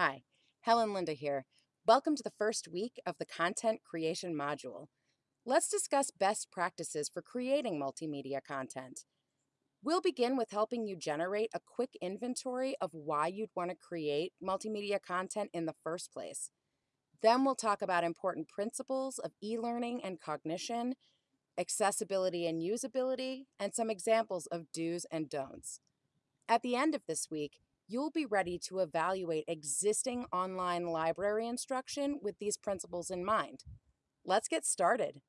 Hi, Helen Linda here. Welcome to the first week of the Content Creation Module. Let's discuss best practices for creating multimedia content. We'll begin with helping you generate a quick inventory of why you'd want to create multimedia content in the first place. Then we'll talk about important principles of e-learning and cognition, accessibility and usability, and some examples of do's and don'ts. At the end of this week, you'll be ready to evaluate existing online library instruction with these principles in mind. Let's get started.